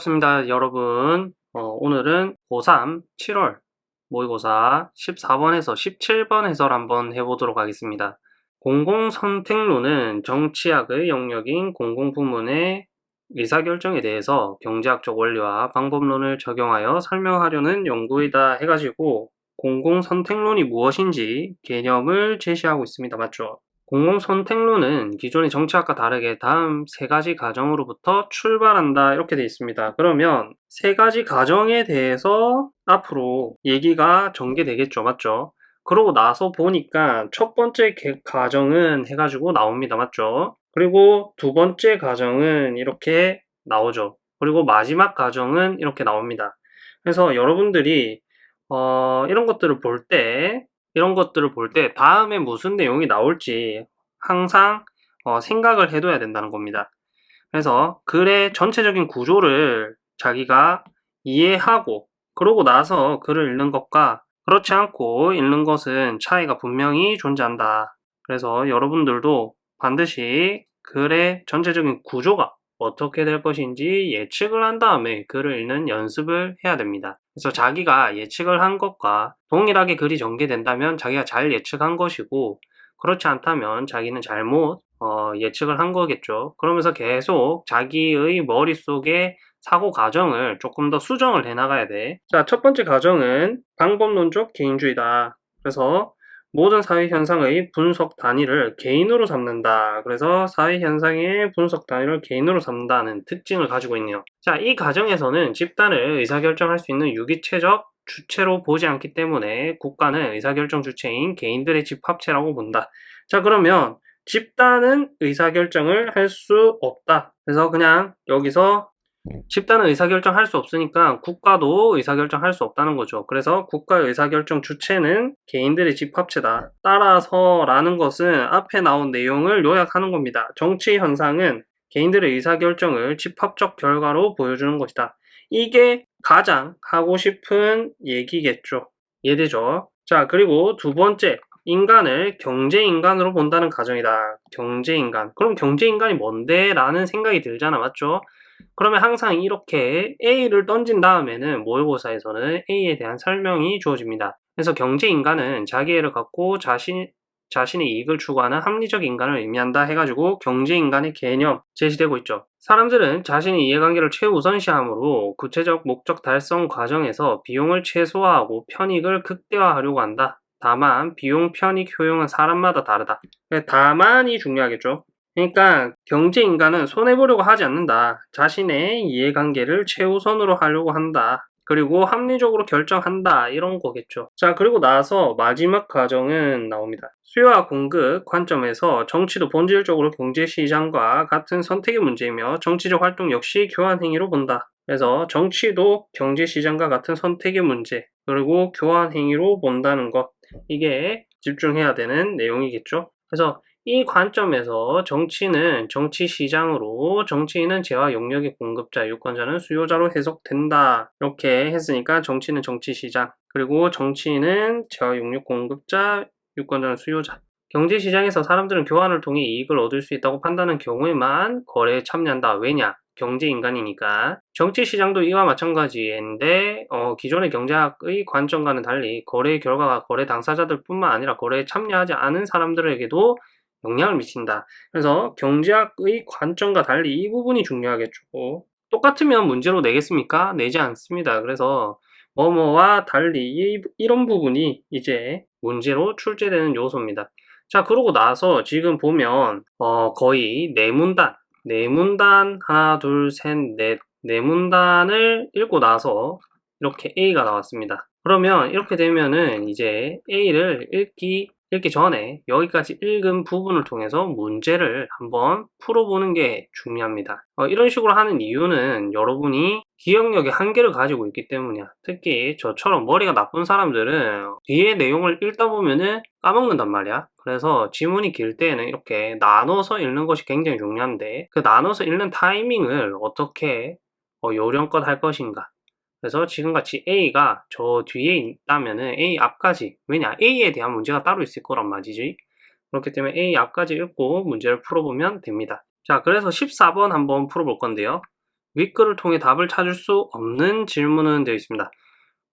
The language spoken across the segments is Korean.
반갑습니다 여러분. 어, 오늘은 고3 7월 모의고사 14번에서 17번 해설 한번 해보도록 하겠습니다. 공공선택론은 정치학의 영역인 공공부문의 의사결정에 대해서 경제학적 원리와 방법론을 적용하여 설명하려는 연구이다 해가지고 공공선택론이 무엇인지 개념을 제시하고 있습니다. 맞죠 공공선택론은 기존의 정치학과 다르게 다음 세 가지 가정으로부터 출발한다 이렇게 되어 있습니다. 그러면 세 가지 가정에 대해서 앞으로 얘기가 전개되겠죠. 맞죠? 그러고 나서 보니까 첫 번째 가정은 해가지고 나옵니다. 맞죠? 그리고 두 번째 가정은 이렇게 나오죠. 그리고 마지막 가정은 이렇게 나옵니다. 그래서 여러분들이 어, 이런 것들을 볼 때 이런 것들을 볼 때 다음에 무슨 내용이 나올지 항상 어, 생각을 해둬야 된다는 겁니다. 그래서 글의 전체적인 구조를 자기가 이해하고 그러고 나서 글을 읽는 것과 그렇지 않고 읽는 것은 차이가 분명히 존재한다. 그래서 여러분들도 반드시 글의 전체적인 구조가 어떻게 될 것인지 예측을 한 다음에 글을 읽는 연습을 해야 됩니다. 그래서 자기가 예측을 한 것과 동일하게 글이 전개된다면 자기가 잘 예측한 것이고 그렇지 않다면 자기는 잘못 어, 예측을 한 거겠죠. 그러면서 계속 자기의 머릿속에 사고 과정을 조금 더 수정을 해 나가야 돼. 자, 첫 번째 과정은 방법론적 개인주의다. 그래서 모든 사회 현상의 분석 단위를 개인으로 삼는다. 그래서 사회 현상의 분석 단위를 개인으로 삼는다는 특징을 가지고 있네요. 자, 이 과정에서는 집단을 의사결정할 수 있는 유기체적 주체로 보지 않기 때문에 국가는 의사결정 주체인 개인들의 집합체라고 본다. 자, 그러면 집단은 의사결정을 할 수 없다. 그래서 그냥 여기서 집단은 의사결정 할 수 없으니까 국가도 의사결정 할 수 없다는 거죠. 그래서 국가의 의사결정 주체는 개인들의 집합체다. 따라서 라는 것은 앞에 나온 내용을 요약하는 겁니다. 정치 현상은 개인들의 의사결정을 집합적 결과로 보여주는 것이다. 이게 가장 하고 싶은 얘기겠죠. 이해되죠? 자, 그리고 두 번째, 인간을 경제인간으로 본다는 가정이다. 경제인간. 그럼 경제인간이 뭔데? 라는 생각이 들잖아. 맞죠? 그러면 항상 이렇게 A를 던진 다음에는 모의고사에서는 A에 대한 설명이 주어집니다. 그래서 경제인간은 자기애를 갖고 자신, 자신의 이익을 추구하는 합리적 인간을 의미한다 해가지고 경제인간의 개념 제시되고 있죠. 사람들은 자신의 이해관계를 최우선시하므로 구체적 목적 달성 과정에서 비용을 최소화하고 편익을 극대화하려고 한다. 다만 비용, 편익, 효용은 사람마다 다르다. 다만이 중요하겠죠. 그러니까 경제인간은 손해보려고 하지 않는다. 자신의 이해관계를 최우선으로 하려고 한다. 그리고 합리적으로 결정한다. 이런 거겠죠. 자 그리고 나서 마지막 과정은 나옵니다. 수요와 공급 관점에서 정치도 본질적으로 경제시장과 같은 선택의 문제이며 정치적 활동 역시 교환행위로 본다. 그래서 정치도 경제시장과 같은 선택의 문제 그리고 교환행위로 본다는 것. 이게 집중해야 되는 내용이겠죠. 그래서 이 관점에서 정치는 정치시장으로 정치인은 재화 용역의 공급자, 유권자는 수요자로 해석된다. 이렇게 했으니까 정치는 정치시장, 그리고 정치인은 재화 용역 공급자, 유권자는 수요자. 경제시장에서 사람들은 교환을 통해 이익을 얻을 수 있다고 판단하는 경우에만 거래에 참여한다. 왜냐? 경제인간이니까 정치시장도 이와 마찬가지인데 어, 기존의 경제학의 관점과는 달리 거래의 결과가 거래 당사자들 뿐만 아니라 거래에 참여하지 않은 사람들에게도 영향을 미친다. 그래서 경제학의 관점과 달리 이 부분이 중요하겠죠. 똑같으면 문제로 내겠습니까? 내지 않습니다. 그래서 뭐뭐와 달리 이, 이런 부분이 이제 문제로 출제되는 요소입니다. 자 그러고 나서 지금 보면 어, 거의 네문단 네문단 하나 둘 셋넷 네문단을 읽고 나서 이렇게 A가 나왔습니다. 그러면 이렇게 되면은 이제 A를 읽기 읽기 전에 여기까지 읽은 부분을 통해서 문제를 한번 풀어보는 게 중요합니다. 어, 이런 식으로 하는 이유는 여러분이 기억력의 한계를 가지고 있기 때문이야. 특히 저처럼 머리가 나쁜 사람들은 뒤에 내용을 읽다 보면은 까먹는단 말이야. 그래서 지문이 길 때에는 이렇게 나눠서 읽는 것이 굉장히 중요한데 그 나눠서 읽는 타이밍을 어떻게 어, 요령껏 할 것인가 그래서 지금같이 A가 저 뒤에 있다면 은 A 앞까지 왜냐 A에 대한 문제가 따로 있을 거란 말이지 그렇기 때문에 A 앞까지 읽고 문제를 풀어보면 됩니다 자 그래서 14번 한번 풀어볼 건데요 윗글을 통해 답을 찾을 수 없는 질문은 되어 있습니다.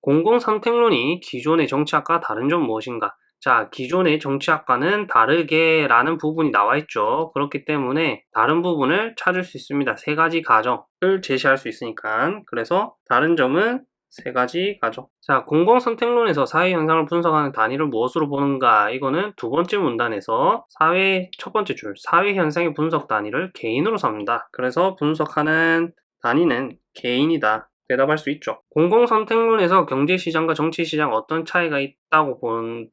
공공선택론이 기존의 정치학과 다른 점 무엇인가? 자, 기존의 정치학과는 다르게 라는 부분이 나와 있죠. 그렇기 때문에 다른 부분을 찾을 수 있습니다. 세 가지 가정을 제시할 수 있으니까. 그래서 다른 점은 세 가지 가정. 자, 공공선택론에서 사회 현상을 분석하는 단위를 무엇으로 보는가? 이거는 두 번째 문단에서 사회 첫 번째 줄, 사회 현상의 분석 단위를 개인으로 삼는다. 그래서 분석하는 단위는 개인이다. 대답할 수 있죠. 공공선택론에서 경제시장과 정치시장 어떤 차이가 있다고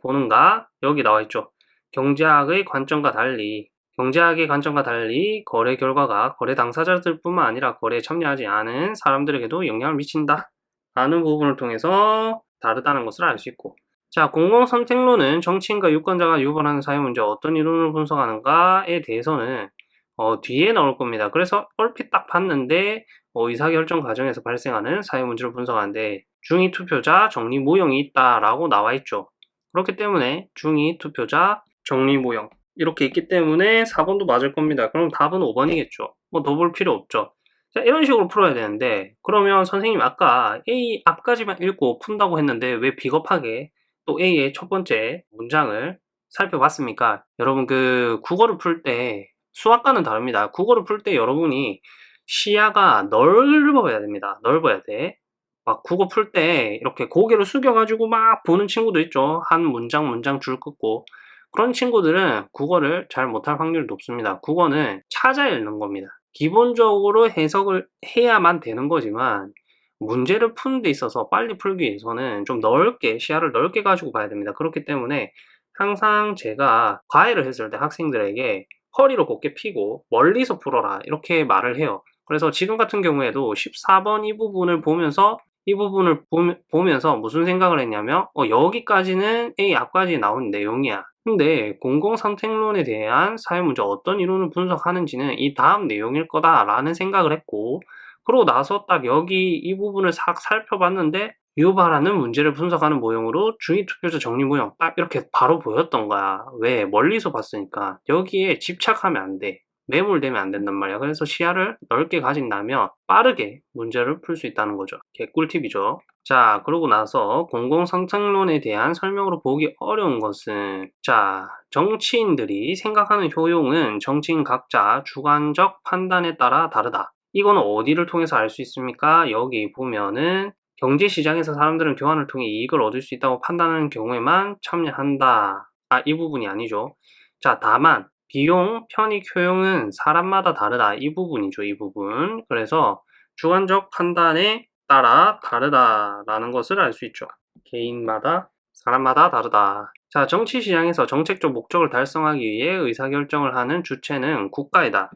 보는가? 여기 나와 있죠. 경제학의 관점과 달리 경제학의 관점과 달리 거래 결과가 거래 당사자들 뿐만 아니라 거래에 참여하지 않은 사람들에게도 영향을 미친다. 라는 부분을 통해서 다르다는 것을 알 수 있고 자, 공공선택론은 정치인과 유권자가 유발하는 사회 문제 어떤 이론을 분석하는가에 대해서는 어, 뒤에 나올 겁니다. 그래서 얼핏 딱 봤는데 어, 의사결정 과정에서 발생하는 사회문제를 분석하는데 중위 투표자 정리 모형이 있다라고 나와 있죠. 그렇기 때문에 중위 투표자 정리 모형 이렇게 있기 때문에 4번도 맞을 겁니다. 그럼 답은 5번이겠죠. 뭐 더 볼 필요 없죠. 자, 이런 식으로 풀어야 되는데 그러면 선생님 아까 A 앞까지만 읽고 푼다고 했는데 왜 비겁하게 또 A의 첫 번째 문장을 살펴봤습니까? 여러분 그 국어를 풀 때 수학과는 다릅니다. 국어를 풀 때 여러분이 시야가 넓어야 됩니다. 넓어야 돼. 막 국어 풀 때 이렇게 고개를 숙여가지고 막 보는 친구도 있죠. 한 문장 문장 줄 긋고 그런 친구들은 국어를 잘 못할 확률이 높습니다. 국어는 찾아 읽는 겁니다. 기본적으로 해석을 해야만 되는 거지만 문제를 푸는 데 있어서 빨리 풀기 위해서는 좀 넓게 시야를 넓게 가지고 봐야 됩니다. 그렇기 때문에 항상 제가 과외를 했을 때 학생들에게 허리를 곧게 피고 멀리서 풀어라 이렇게 말을 해요. 그래서 지금 같은 경우에도 14번 이 부분을 보면서 이 부분을 보, 면서 무슨 생각을 했냐면 어, 여기까지는 A 앞까지 나온 내용이야. 근데 공공선택론에 대한 사회문제 어떤 이론을 분석하는지는 이 다음 내용일 거다 라는 생각을 했고 그러고 나서 딱 여기 이 부분을 싹 살펴봤는데 유발하는 문제를 분석하는 모형으로 중위투표자 정리 모형 딱 이렇게 바로 보였던 거야. 왜? 멀리서 봤으니까. 여기에 집착하면 안 돼. 매몰되면 안 된단 말이야. 그래서 시야를 넓게 가진다면 빠르게 문제를 풀 수 있다는 거죠. 개꿀팁이죠. 자, 그러고 나서 공공선택론에 대한 설명으로 보기 어려운 것은 자, 정치인들이 생각하는 효용은 정치인 각자 주관적 판단에 따라 다르다. 이거는 어디를 통해서 알 수 있습니까? 여기 보면은 경제시장에서 사람들은 교환을 통해 이익을 얻을 수 있다고 판단하는 경우에만 참여한다. 아, 이 부분이 아니죠. 자, 다만 비용, 편익, 효용은 사람마다 다르다. 이 부분이죠. 이 부분. 그래서 주관적 판단에 따라 다르다라는 것을 알 수 있죠. 개인마다, 사람마다 다르다. 자, 정치시장에서 정책적 목적을 달성하기 위해 의사결정을 하는 주체는 국가이다.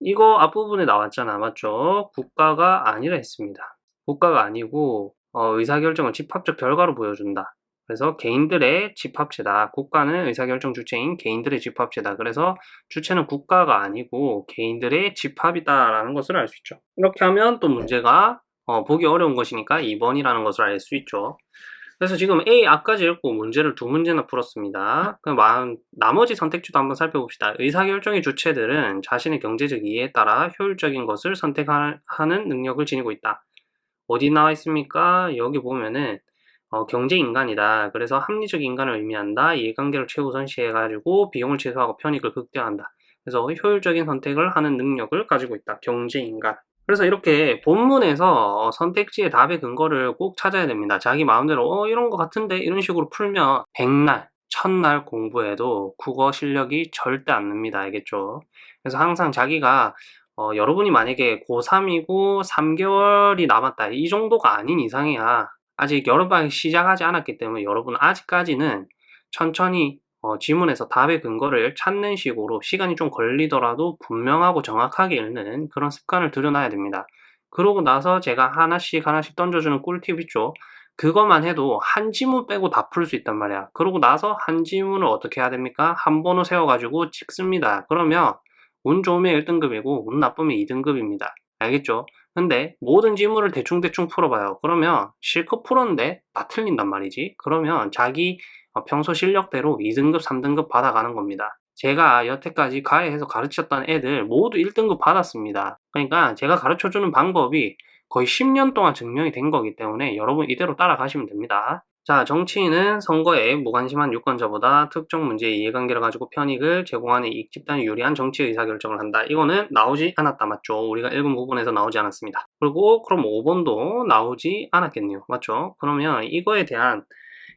이거 앞부분에 나왔잖아. 맞죠? 국가가 아니라 했습니다. 국가가 아니고 어, 의사결정은 집합적 결과로 보여준다. 그래서 개인들의 집합체다. 국가는 의사결정 주체인 개인들의 집합체다. 그래서 주체는 국가가 아니고 개인들의 집합이다라는 것을 알 수 있죠. 이렇게 하면 또 문제가 어, 보기 어려운 것이니까 2번이라는 것을 알 수 있죠. 그래서 지금 A 앞까지 읽고 문제를 두 문제나 풀었습니다. 그럼 나머지 선택지도 한번 살펴봅시다. 의사결정의 주체들은 자신의 경제적 이해에 따라 효율적인 것을 선택하는 능력을 지니고 있다. 어디 나와 있습니까? 여기 보면은 어, 경제인간이다. 그래서 합리적 인간을 의미한다. 이해관계를 최우선시해가지고 비용을 최소화하고 편익을 극대화한다. 그래서 효율적인 선택을 하는 능력을 가지고 있다. 경제인간. 그래서 이렇게 본문에서 선택지의 답의 근거를 꼭 찾아야 됩니다. 자기 마음대로 어 이런 거 같은데 이런 식으로 풀면 백날, 첫날 공부해도 국어 실력이 절대 안 늡니다. 알겠죠? 그래서 항상 자기가 어, 여러분이 만약에 고3이고 3개월이 남았다. 이 정도가 아닌 이상이야. 아직 여름방학 시작하지 않았기 때문에 여러분 아직까지는 천천히 어, 지문에서 답의 근거를 찾는 식으로 시간이 좀 걸리더라도 분명하고 정확하게 읽는 그런 습관을 들여놔야 됩니다. 그러고 나서 제가 하나씩 하나씩 던져주는 꿀팁 있죠. 그것만 해도 한 지문 빼고 다 풀 수 있단 말이야. 그러고 나서 한 지문을 어떻게 해야 됩니까? 한 번호 세워가지고 찍습니다. 그러면 운 좋으면 1등급이고 운 나쁘면 2등급입니다. 알겠죠? 근데 모든 지문을 대충대충 풀어봐요. 그러면 실컷 풀었는데 다 틀린단 말이지. 그러면 자기 어, 평소 실력대로 2등급, 3등급 받아가는 겁니다. 제가 여태까지 가해해서 가르쳤던 애들 모두 1등급 받았습니다. 그러니까 제가 가르쳐주는 방법이 거의 10년 동안 증명이 된 거기 때문에 여러분 이대로 따라가시면 됩니다. 자, 정치인은 선거에 무관심한 유권자보다 특정 문제의 이해관계를 가지고 편익을 제공하는 이익 집단이 유리한 정치 의사결정을 한다. 이거는 나오지 않았다. 맞죠? 우리가 읽은 부분에서 나오지 않았습니다. 그리고 그럼 5번도 나오지 않았겠네요. 맞죠? 그러면 이거에 대한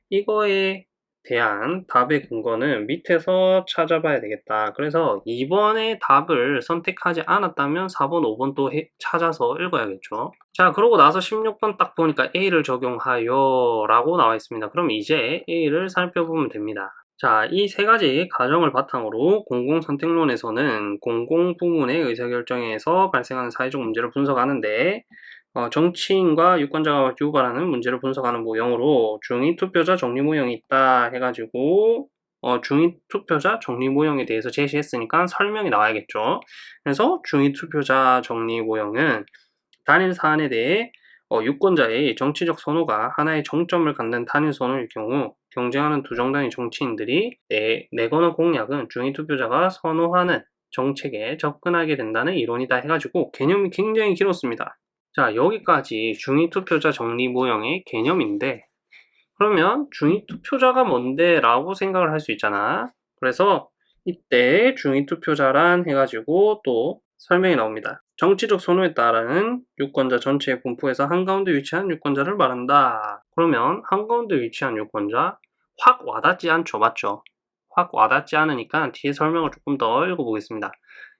이거에 대한 답의 근거는 밑에서 찾아봐야 되겠다. 그래서 2번의 답을 선택하지 않았다면 4번, 5번 또 해, 찾아서 읽어야겠죠. 자, 그러고 나서 16번 딱 보니까 A를 적용하여 라고 나와 있습니다. 그럼 이제 A를 살펴보면 됩니다. 자, 이 세 가지 가정을 바탕으로 공공선택론에서는 공공부문의 의사결정에서 발생하는 사회적 문제를 분석하는데 어, 정치인과 유권자가 유발하는 문제를 분석하는 모형으로 중위 투표자 정리 모형이 있다 해가지고 어, 중위 투표자 정리 모형에 대해서 제시했으니까 설명이 나와야겠죠. 그래서 중위 투표자 정리 모형은 단일 사안에 대해 어, 유권자의 정치적 선호가 하나의 정점을 갖는 단일 선호일 경우 경쟁하는 두 정당의 정치인들이 내, 내거나 공약은 중위 투표자가 선호하는 정책에 접근하게 된다는 이론이다 해가지고 개념이 굉장히 길었습니다. 자, 여기까지 중위투표자 정리 모형의 개념인데 그러면 중위투표자가 뭔데? 라고 생각을 할 수 있잖아. 그래서 이때 중위투표자란 해가지고 또 설명이 나옵니다. 정치적 선호에 따른 유권자 전체의 분포에서 한가운데 위치한 유권자를 말한다. 그러면 한가운데 위치한 유권자 확 와닿지 않죠. 맞죠? 확 와닿지 않으니까 뒤에 설명을 조금 더 읽어보겠습니다.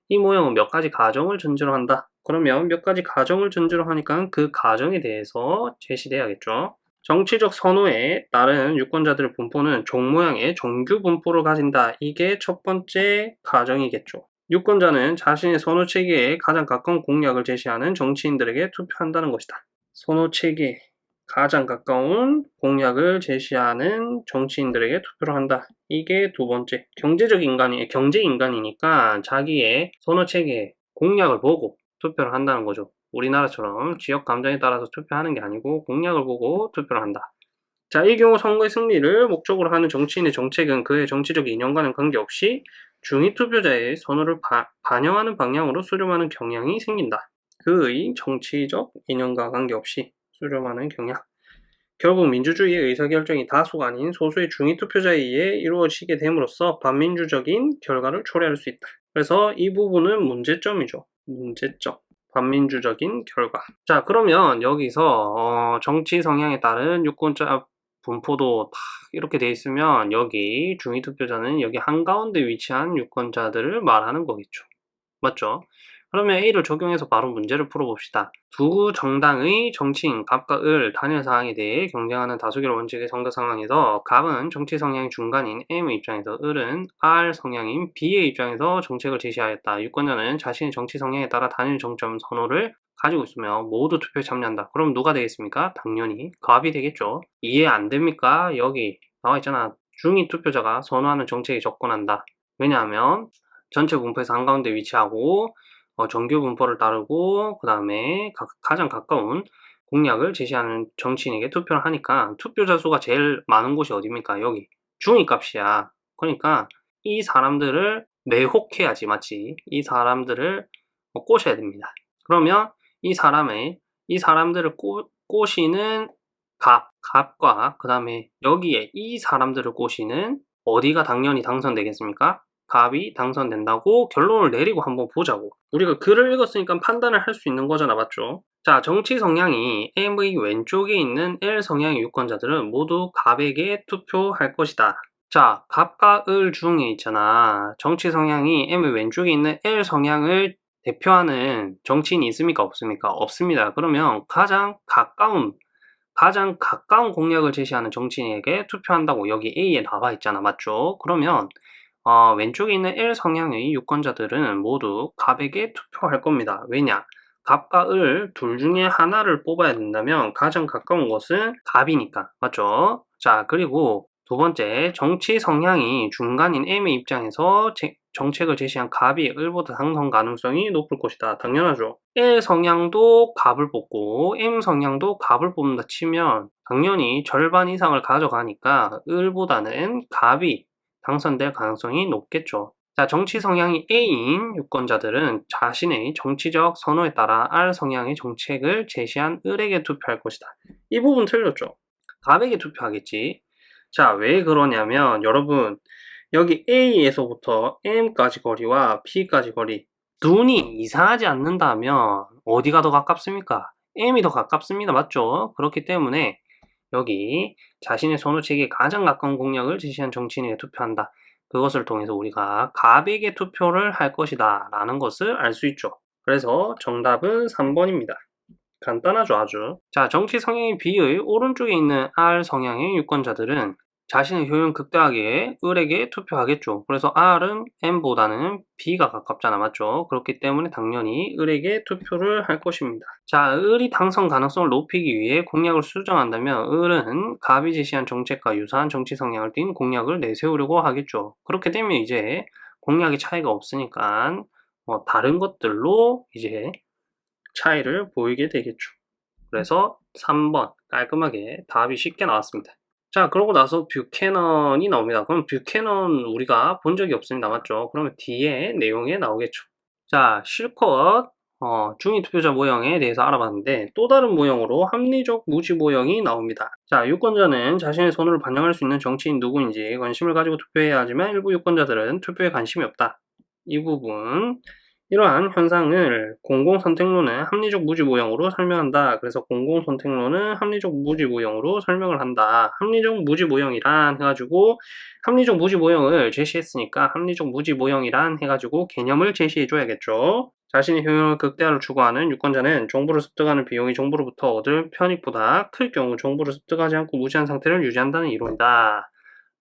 이 모형은 몇 가지 가정을 전제로 한다. 그러면 몇 가지 가정을 전제로 하니까 그 가정에 대해서 제시돼야겠죠. 정치적 선호에 따른 유권자들의 분포는 종 모양의 정규 분포를 가진다. 이게 첫 번째 가정이겠죠. 유권자는 자신의 선호 체계에 가장 가까운 공약을 제시하는 정치인들에게 투표한다는 것이다. 선호 체계 가장 가까운 공약을 제시하는 정치인들에게 투표를 한다. 이게 두 번째. 경제적 인간이, 경제 인간이니까 자기의 선호 체계 공약을 보고 투표를 한다는 거죠. 우리나라처럼 지역 감정에 따라서 투표하는 게 아니고 공약을 보고 투표를 한다. 자, 이 경우 선거의 승리를 목적으로 하는 정치인의 정책은 그의 정치적 이념과는 관계없이 중위 투표자의 선호를 바, 반영하는 방향으로 수렴하는 경향이 생긴다. 그의 정치적 이념과 관계없이 수렴하는 경향. 결국 민주주의의 의사결정이 다수가 아닌 소수의 중위 투표자에 의해 이루어지게 됨으로써 반민주적인 결과를 초래할 수 있다. 그래서 이 부분은 문제점이죠. 문제점. 반민주적인 결과. 자, 그러면 여기서 어, 정치 성향에 따른 유권자 분포도 딱 이렇게 돼 있으면 여기 중위 투표자는 여기 한가운데 위치한 유권자들을 말하는 거겠죠. 맞죠? 그러면 A를 적용해서 바로 문제를 풀어봅시다. 두 정당의 정치인 갑과 을 단일 사항에 대해 경쟁하는 다수결 원칙의 선거 상황에서 갑은 정치 성향이 중간인 M의 입장에서 을은 R 성향인 B의 입장에서 정책을 제시하였다. 유권자는 자신의 정치 성향에 따라 단일 정점 선호를 가지고 있으며 모두 투표에 참여한다. 그럼 누가 되겠습니까? 당연히 갑이 되겠죠. 이해 안 됩니까? 여기 나와 있잖아. 중위 투표자가 선호하는 정책에 접근한다. 왜냐하면 전체 분포에서 한가운데 위치하고 어, 정규 분포를 따르고 그 다음에 가장 가까운 공약을 제시하는 정치인에게 투표를 하니까 투표자 수가 제일 많은 곳이 어디입니까? 여기 중위 값이야. 그러니까 이 사람들을 매혹해야지 맞지? 이 사람들을 어, 꼬셔야 됩니다. 그러면 이 사람의 이 사람들을 꼬, 꼬시는 갑, 갑과 그 다음에 여기에 이 사람들을 꼬시는 어디가 당연히 당선되겠습니까? 갑이 당선된다고 결론을 내리고 한번 보자고 우리가 글을 읽었으니까 판단을 할 수 있는 거잖아 맞죠? 자 정치 성향이 M의 왼쪽에 있는 L 성향의 유권자들은 모두 갑에게 투표할 것이다 자 갑과 을 중에 있잖아 정치 성향이 M의 왼쪽에 있는 L 성향을 대표하는 정치인이 있습니까 없습니까? 없습니다 그러면 가장 가까운 가장 가까운 공약을 제시하는 정치인에게 투표한다고 여기 A에 나와 있잖아 맞죠? 그러면 어, 왼쪽에 있는 L 성향의 유권자들은 모두 갑에게 투표할 겁니다. 왜냐? 갑과 을 둘 중에 하나를 뽑아야 된다면 가장 가까운 것은 갑이니까. 맞죠? 자, 그리고 두 번째, 정치 성향이 중간인 M의 입장에서 제, 정책을 제시한 갑이 을보다 당선 가능성이 높을 것이다. 당연하죠. L 성향도 갑을 뽑고 M 성향도 갑을 뽑는다 치면 당연히 절반 이상을 가져가니까 을보다는 갑이 당선될 가능성이 높겠죠. 자, 정치 성향이 A인 유권자들은 자신의 정치적 선호에 따라 R 성향의 정책을 제시한 을에게 투표할 것이다. 이 부분 틀렸죠? 갑에게 투표하겠지. 자, 왜 그러냐면 여러분 여기 A에서부터 M까지 거리와 B까지 거리 눈이 이상하지 않는다면 어디가 더 가깝습니까? M이 더 가깝습니다. 맞죠? 그렇기 때문에 여기 자신의 선호책에 가장 가까운 공약을 제시한 정치인에게 투표한다. 그것을 통해서 우리가 갑에게 투표를 할 것이다 라는 것을 알 수 있죠. 그래서 정답은 3번입니다. 간단하죠 아주. 자 정치 성향의 B의 오른쪽에 있는 R 성향의 유권자들은 자신의 효용 극대하게 을에게 투표하겠죠. 그래서 R은 M보다는 B가 가깝잖아. 맞죠? 그렇기 때문에 당연히 을에게 투표를 할 것입니다. 자, 을이 당선 가능성을 높이기 위해 공약을 수정한다면 을은 갑이 제시한 정책과 유사한 정치 성향을 띤 공약을 내세우려고 하겠죠. 그렇게 되면 이제 공약의 차이가 없으니까 뭐 다른 것들로 이제 차이를 보이게 되겠죠. 그래서 3번 깔끔하게 답이 쉽게 나왔습니다. 자 그러고 나서 뷰캐넌이 나옵니다. 그럼 뷰캐넌 우리가 본 적이 없습니다. 맞죠? 그러면 뒤에 내용에 나오겠죠. 자 실컷 어, 중위 투표자 모형에 대해서 알아봤는데 또 다른 모형으로 합리적 무지 모형이 나옵니다. 자 유권자는 자신의 선호를 반영할 수 있는 정치인 누구인지 관심을 가지고 투표해야 하지만 일부 유권자들은 투표에 관심이 없다. 이 부분 이러한 현상을 공공선택론은 합리적 무지모형으로 설명한다. 그래서 공공선택론은 합리적 무지모형으로 설명을 한다. 합리적 무지모형이란 해가지고 합리적 무지모형을 제시했으니까 합리적 무지모형이란 해가지고 개념을 제시해줘야겠죠. 자신의 효용을 극대화를 추구하는 유권자는 정보를 습득하는 비용이 정보로부터 얻을 편익보다 클 경우 정보를 습득하지 않고 무지한 상태를 유지한다는 이론이다.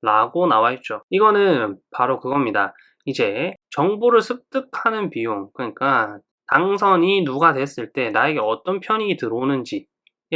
라고 나와 있죠. 이거는 바로 그겁니다. 이제 정보를 습득하는 비용, 그러니까 당선이 누가 됐을 때 나에게 어떤 편익이 들어오는지에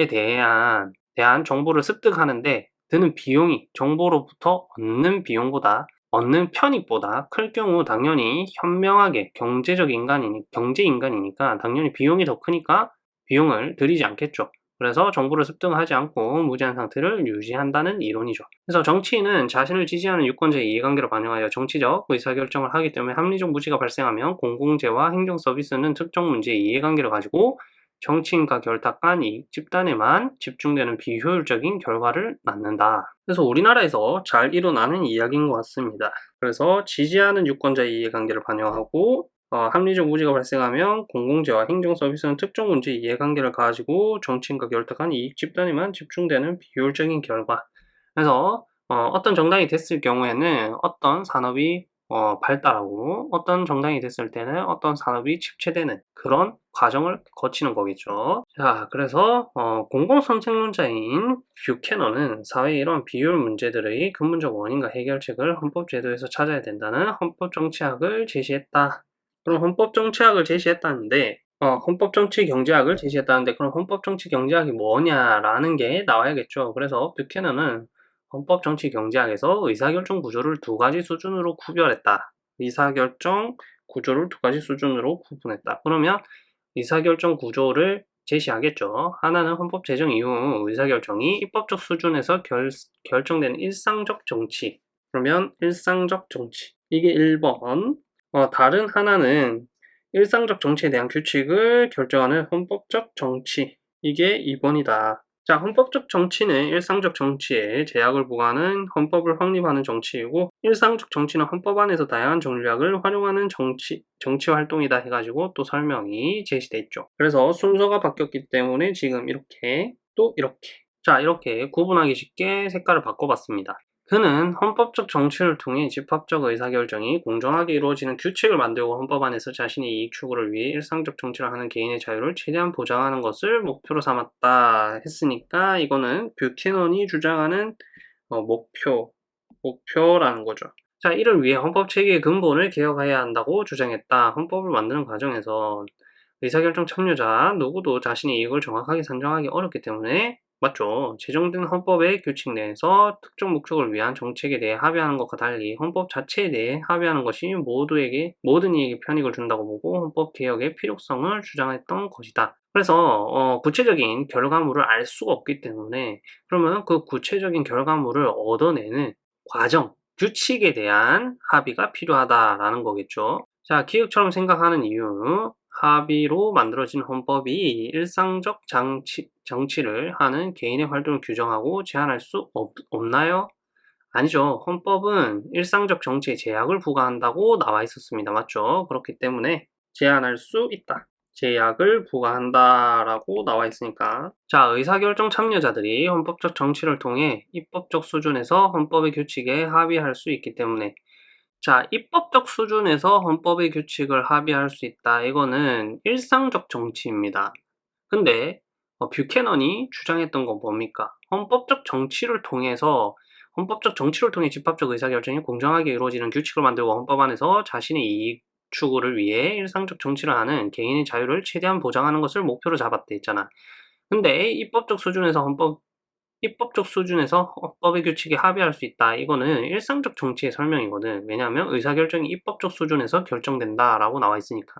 대한, 대한 정보를 습득하는데 드는 비용이 정보로부터 얻는 비용보다 얻는 편익보다 클 경우 당연히 현명하게 경제적 인간이니 경제 인간이니까 당연히 비용이 더 크니까 비용을 들이지 않겠죠. 그래서 정보를 습득하지 않고 무제한 상태를 유지한다는 이론이죠. 그래서 정치인은 자신을 지지하는 유권자의 이해관계를 반영하여 정치적 의사결정을 하기 때문에 합리적 무지가 발생하면 공공재와 행정서비스는 특정 문제의 이해관계를 가지고 정치인과 결탁 간 이익 집단에만 집중되는 비효율적인 결과를 낳는다. 그래서 우리나라에서 잘 일어나는 이야기인 것 같습니다. 그래서 지지하는 유권자의 이해관계를 반영하고 어, 합리적 무지가 발생하면 공공재와 행정서비스는 특정 문제 이해관계를 가지고 정치인과 결탁한 이익 집단에만 집중되는 비효율적인 결과 그래서 어, 떤 정당이 됐을 경우에는 어떤 산업이 어, 발달하고 어떤 정당이 됐을 때는 어떤 산업이 침체되는 그런 과정을 거치는 거겠죠. 자, 그래서 어, 공공선택론자인 뷰캐너는 사회의 이런 비효율 문제들의 근본적 원인과 해결책을 헌법제도에서 찾아야 된다는 헌법정치학을 제시했다. 그럼 헌법 정치학을 제시했다는데 어, 헌법 정치 경제학을 제시했다는데 그럼 헌법 정치 경제학이 뭐냐라는 게 나와야겠죠. 그래서 뷰캐너는 헌법 정치 경제학에서 의사결정 구조를 두 가지 수준으로 구별했다. 의사결정 구조를 두 가지 수준으로 구분했다. 그러면 의사결정 구조를 제시하겠죠. 하나는 헌법 제정 이후 의사결정이 입법적 수준에서 결, 결정되는 일상적 정치. 그러면 일상적 정치. 이게 1번. 어, 다른 하나는 일상적 정치에 대한 규칙을 결정하는 헌법적 정치. 이게 2번이다. 자, 헌법적 정치는 일상적 정치에 제약을 부과하는 헌법을 확립하는 정치이고 일상적 정치는 헌법 안에서 다양한 전략을 활용하는 정치, 정치 활동이다 해가지고 또 설명이 제시돼 있죠. 그래서 순서가 바뀌었기 때문에 지금 이렇게 또 이렇게 자 이렇게 구분하기 쉽게 색깔을 바꿔봤습니다. 그는 헌법적 정치를 통해 집합적 의사결정이 공정하게 이루어지는 규칙을 만들고 헌법 안에서 자신의 이익 추구를 위해 일상적 정치를 하는 개인의 자유를 최대한 보장하는 것을 목표로 삼았다 했으니까 이거는 뷰캐넌이 주장하는 어, 목표, 목표라는 거죠. 자, 이를 위해 헌법 체계의 근본을 개혁해야 한다고 주장했다. 헌법을 만드는 과정에서 의사결정 참여자 누구도 자신의 이익을 정확하게 산정하기 어렵기 때문에 맞죠. 제정된 헌법의 규칙 내에서 특정 목적을 위한 정책에 대해 합의하는 것과 달리 헌법 자체에 대해 합의하는 것이 모두에게 모든 이에게 편익을 준다고 보고 헌법 개혁의 필요성을 주장했던 것이다. 그래서 어, 구체적인 결과물을 알 수가 없기 때문에 그러면 그 구체적인 결과물을 얻어내는 과정 규칙에 대한 합의가 필요하다라는 거겠죠. 자, 기획처럼 생각하는 이유. 합의로 만들어진 헌법이 일상적 장치, 정치를 하는 개인의 활동을 규정하고 제한할 수 없, 없나요? 아니죠. 헌법은 일상적 정치에 제약을 부과한다고 나와 있었습니다. 맞죠? 그렇기 때문에 제한할 수 있다. 제약을 부과한다라고 나와 있으니까. 자 의사결정 참여자들이 헌법적 정치를 통해 입법적 수준에서 헌법의 규칙에 합의할 수 있기 때문에. 자 입법적 수준에서 헌법의 규칙을 합의할 수 있다. 이거는 일상적 정치입니다. 근데 어, 뷰캐넌이 주장했던 건 뭡니까? 헌법적 정치를 통해서 헌법적 정치를 통해 집합적 의사결정이 공정하게 이루어지는 규칙을 만들고 헌법 안에서 자신의 이익 추구를 위해 일상적 정치를 하는 개인의 자유를 최대한 보장하는 것을 목표로 잡았대 했잖아. 근데 입법적 수준에서 헌법 입법적 수준에서 헌법의 규칙에 합의할 수 있다. 이거는 일상적 정치의 설명이거든. 왜냐하면 의사결정이 입법적 수준에서 결정된다라고 나와 있으니까.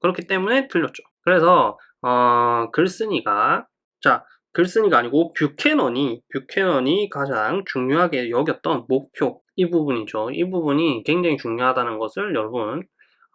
그렇기 때문에 틀렸죠. 그래서 어, 글쓴이가 자 글쓴이가 아니고 뷰캐넌이 뷰캐넌이 가장 중요하게 여겼던 목표 이 부분이죠. 이 부분이 굉장히 중요하다는 것을 여러분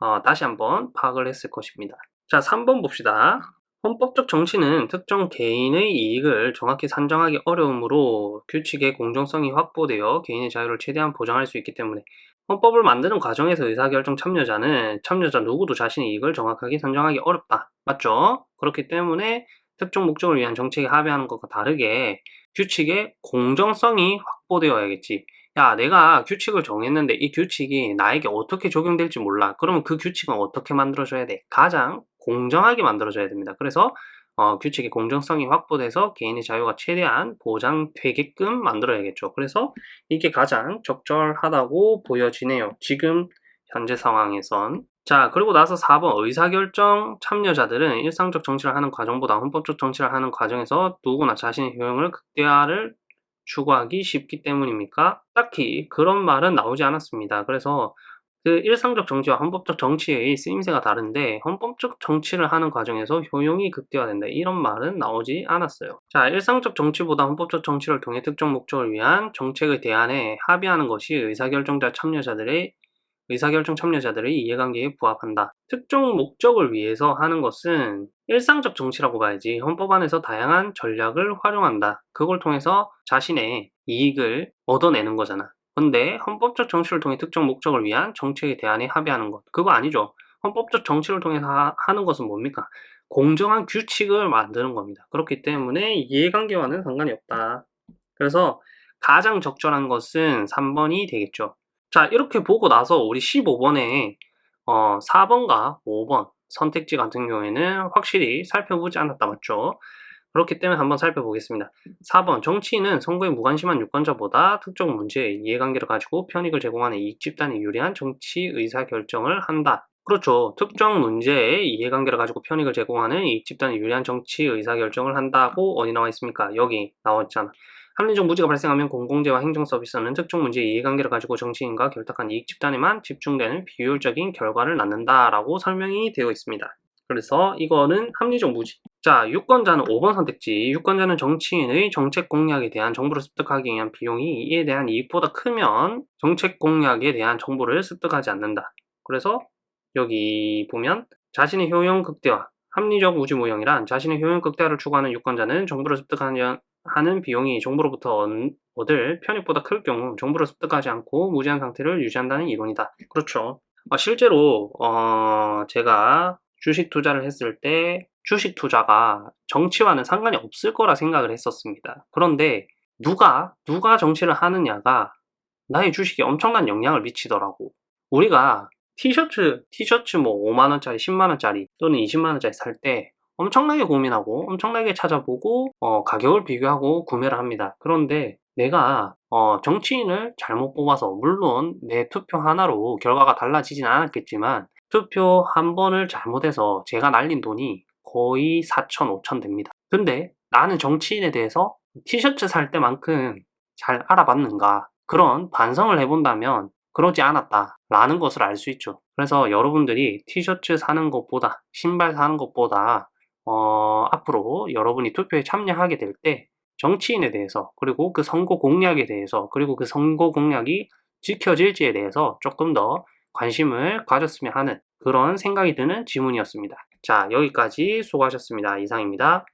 어, 다시 한번 파악을 했을 것입니다. 자, 3번 봅시다. 헌법적 정치는 특정 개인의 이익을 정확히 산정하기 어려우므로 규칙의 공정성이 확보되어 개인의 자유를 최대한 보장할 수 있기 때문에 헌법을 만드는 과정에서 의사결정 참여자는 참여자 누구도 자신의 이익을 정확하게 산정하기 어렵다. 맞죠? 그렇기 때문에 특정 목적을 위한 정책에 합의하는 것과 다르게 규칙의 공정성이 확보되어야겠지. 야, 내가 규칙을 정했는데 이 규칙이 나에게 어떻게 적용될지 몰라. 그러면 그 규칙은 어떻게 만들어줘야 돼? 가장 공정하게 만들어줘야 됩니다. 그래서 어, 규칙의 공정성이 확보돼서 개인의 자유가 최대한 보장되게끔 만들어야겠죠. 그래서 이게 가장 적절하다고 보여지네요. 지금 현재 상황에선. 자, 그리고 나서 4번 의사결정 참여자들은 일상적 정치를 하는 과정보다 헌법적 정치를 하는 과정에서 누구나 자신의 효용을 극대화를 추구하기 쉽기 때문입니까? 딱히 그런 말은 나오지 않았습니다. 그래서 그 일상적 정치와 헌법적 정치의 쓰임새가 다른데 헌법적 정치를 하는 과정에서 효용이 극대화된다 이런 말은 나오지 않았어요. 자 일상적 정치보다 헌법적 정치를 통해 특정 목적을 위한 정책의 대안에 합의하는 것이 의사결정자 참여자들의 의사결정 참여자들의 이해관계에 부합한다. 특정 목적을 위해서 하는 것은 일상적 정치라고 봐야지 헌법 안에서 다양한 전략을 활용한다. 그걸 통해서 자신의 이익을 얻어내는 거잖아. 근데 헌법적 정치를 통해 특정 목적을 위한 정책에 대안에 합의하는 것 그거 아니죠. 헌법적 정치를 통해서 하, 하는 것은 뭡니까? 공정한 규칙을 만드는 겁니다. 그렇기 때문에 이해관계와는 상관이 없다. 그래서 가장 적절한 것은 3번이 되겠죠. 자 이렇게 보고 나서 우리 15번에 어, 4번과 5번 선택지 같은 경우에는 확실히 살펴보지 않았다 맞죠? 그렇기 때문에 한번 살펴보겠습니다. 4번 정치인은 선거에 무관심한 유권자보다 특정 문제의 이해관계를 가지고 편익을 제공하는 이익 집단에 유리한 정치 의사 결정을 한다. 그렇죠. 특정 문제의 이해관계를 가지고 편익을 제공하는 이익 집단에 유리한 정치 의사 결정을 한다고 어디 나와 있습니까? 여기 나왔잖아. 합리적 무지가 발생하면 공공재와 행정서비스는 특정 문제의 이해관계를 가지고 정치인과 결탁한 이익 집단에만 집중되는 비효율적인 결과를 낳는다라고 설명이 되어 있습니다. 그래서 이거는 합리적 무지. 자, 유권자는 5번 선택지. 유권자는 정치인의 정책 공약에 대한 정보를 습득하기 위한 비용이 이에 대한 이익보다 크면 정책 공약에 대한 정보를 습득하지 않는다. 그래서 여기 보면 자신의 효용 극대화, 합리적 우주 모형이란 자신의 효용 극대화를 추구하는 유권자는 정보를 습득하는 하는 비용이 정보로부터 얻을 편익보다 클 경우 정보를 습득하지 않고 무제한 상태를 유지한다는 이론이다. 그렇죠. 어, 실제로 어, 제가 주식 투자를 했을 때 주식 투자가 정치와는 상관이 없을 거라 생각을 했었습니다. 그런데 누가 누가 정치를 하느냐가 나의 주식에 엄청난 영향을 미치더라고. 우리가 티셔츠 티셔츠 뭐 5만원짜리 10만원짜리 또는 20만원짜리 살 때 엄청나게 고민하고 엄청나게 찾아보고 어, 가격을 비교하고 구매를 합니다. 그런데 내가 어, 정치인을 잘못 뽑아서 물론 내 투표 하나로 결과가 달라지진 않았겠지만 투표 한 번을 잘못해서 제가 날린 돈이 거의 4천, 5천 됩니다. 근데 나는 정치인에 대해서 티셔츠 살 때만큼 잘 알아봤는가 그런 반성을 해본다면 그러지 않았다 라는 것을 알 수 있죠. 그래서 여러분들이 티셔츠 사는 것보다 신발 사는 것보다 어, 앞으로 여러분이 투표에 참여하게 될 때 정치인에 대해서 그리고 그 선거 공약에 대해서 그리고 그 선거 공약이 지켜질지에 대해서 조금 더 관심을 가졌으면 하는 그런 생각이 드는 질문이었습니다. 자, 여기까지 수고하셨습니다. 이상입니다.